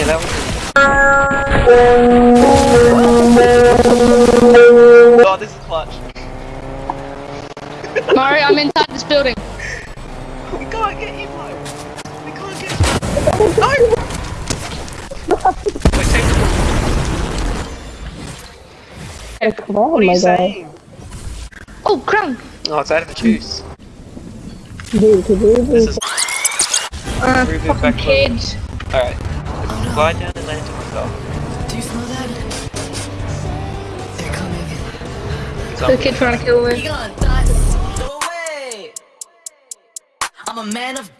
Yeah, that was. Oh, this is clutch. Mario, I'm inside this building. We can't get you, Mo. We can't get you. No! Wait, take the Yeah, come on, What are you guy. saying? Oh, crown. Oh, it's out of the juice. Dude, could you This is Uh, fucking kids. alright. Fly down and land on myself. Do you smell that? They're coming. The kid trying to kill me. gonna die? Away. I'm a man of